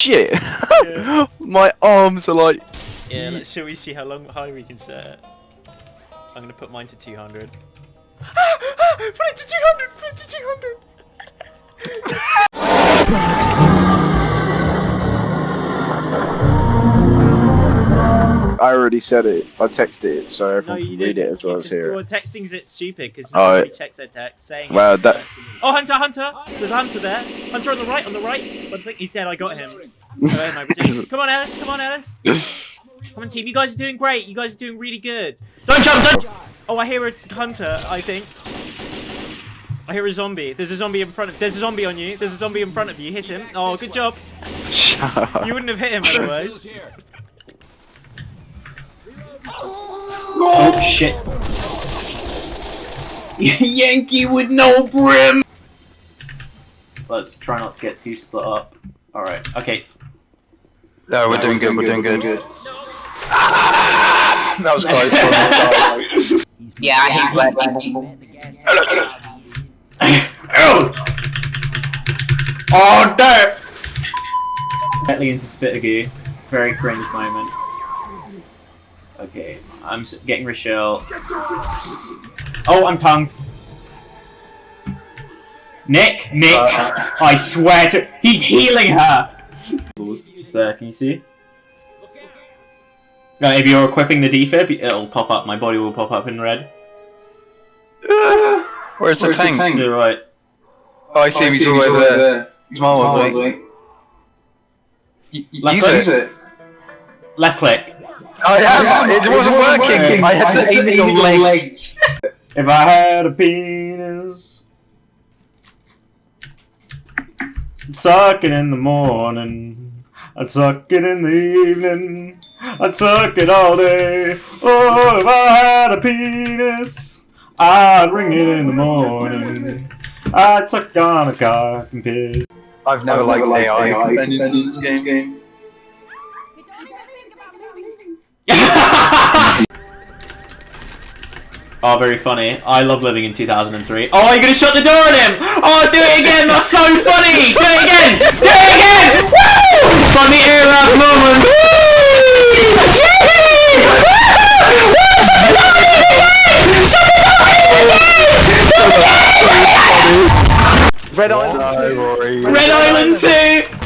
shit. Yeah. My arms are like. Yeah, let's, shall we see how long high we can set it? I'm gonna put mine to 200. put it to 200! Put it to 200! Already said it. I texted it, so No, everyone you can read it as well as just- hear Well, it. texting's it stupid because Oh, nobody it- checks their text saying. Well, that- Oh, Hunter, Hunter! There's a Hunter there. Hunter on the right, on the right. I think he said I got him. Oh, am Come on, Alice. Come on, Alice. Come on, team. You guys are doing great. You guys are doing really good. Don't jump! Don't. Oh, I hear a hunter. I think. I hear a zombie. There's a zombie in front of. There's a zombie on you. There's a zombie in front of you. Hit him. Oh, good job. Shut up. You wouldn't have hit him otherwise. Oh shit. Yankee with no brim! Let's try not to get too split up. Alright, okay. No, we're doing good. We're doing good. That was close. Yeah, I hate black people. oh no! Directly into Spitter goo. Very cringe moment. Okay, I'm getting Rochelle. Oh, I'm tongued. Nick, Nick, I swear to- he's healing her! Just there, can you see? Uh, if you're equipping the defib, it'll pop up, my body will pop up in red. Where's the tank? To the right. Oh, I see him. He's all over there. He's miles away. Y- y- Left Use click. it. Left click. Oh, I am. It wasn't working. I had to aim it on legs. If I had a penis, I'd suck it in the morning. I'd suck it in the evening. I'd suck it all day. Oh, if I had a penis, I'd ring it in the morning. I'd suck on a cock and piss. I've never liked AI companions in this game. game. Oh, very funny. I love living in 2003. Oh, you're gonna shut the door on him! Oh, do it again! That's so funny! Do it again! Do it again! Woo! Funny era moment! Shut the door! Red Island. No, Red Island 2!